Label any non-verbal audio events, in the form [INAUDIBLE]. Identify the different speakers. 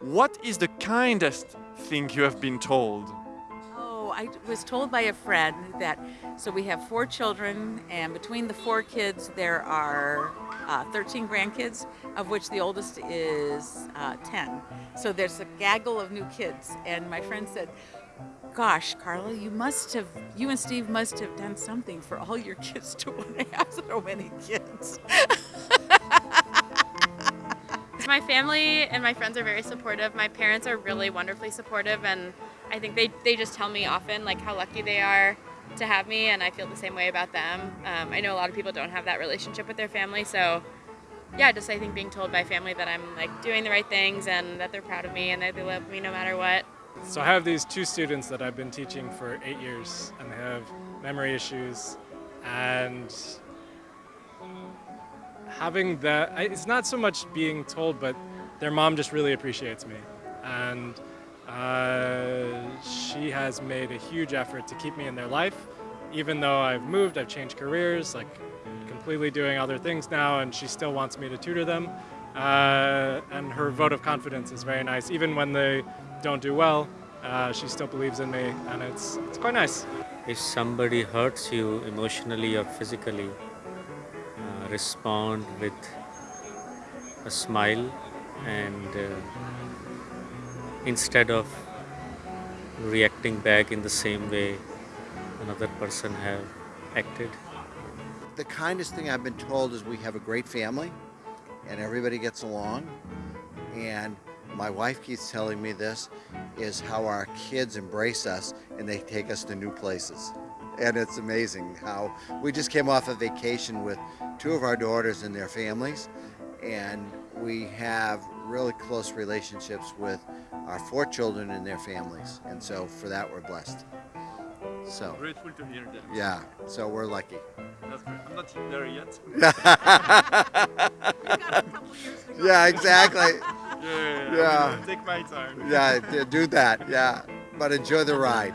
Speaker 1: What is the kindest thing you have been told?
Speaker 2: Oh, I was told by a friend that, so we have four children, and between the four kids, there are uh, 13 grandkids, of which the oldest is uh, 10. So there's a gaggle of new kids. And my friend said, Gosh, Carla, you must have, you and Steve must have done something for all your [LAUGHS] kids to want to have so many kids. [LAUGHS]
Speaker 3: My family and my friends are very supportive. My parents are really wonderfully supportive and I think they, they just tell me often like how lucky they are to have me and I feel the same way about them. Um, I know a lot of people don't have that relationship with their family so yeah, just I think being told by family that I'm like doing the right things and that they're proud of me and that they love me no matter what.
Speaker 4: So I have these two students that I've been teaching for eight years and they have memory issues and having that, it's not so much being told, but their mom just really appreciates me. And uh, she has made a huge effort to keep me in their life. Even though I've moved, I've changed careers, like completely doing other things now, and she still wants me to tutor them. Uh, and her vote of confidence is very nice. Even when they don't do well, uh, she still believes in me, and it's, it's quite nice.
Speaker 5: If somebody hurts you emotionally or physically, respond with a smile and uh, instead of reacting back in the same way another person have acted.
Speaker 6: The kindest thing I've been told is we have a great family and everybody gets along and my wife keeps telling me this is how our kids embrace us and they take us to new places and it's amazing how we just came off a vacation with two of our daughters and their families. And we have really close relationships with our four children and their families. And so for that we're blessed. So
Speaker 1: grateful to hear that.
Speaker 6: yeah so we're lucky.
Speaker 1: That's great. I'm not there yet. [LAUGHS]
Speaker 6: Yeah exactly. [LAUGHS]
Speaker 1: Yeah,
Speaker 6: yeah.
Speaker 1: take my time.
Speaker 6: Yeah do that. Yeah. But enjoy the ride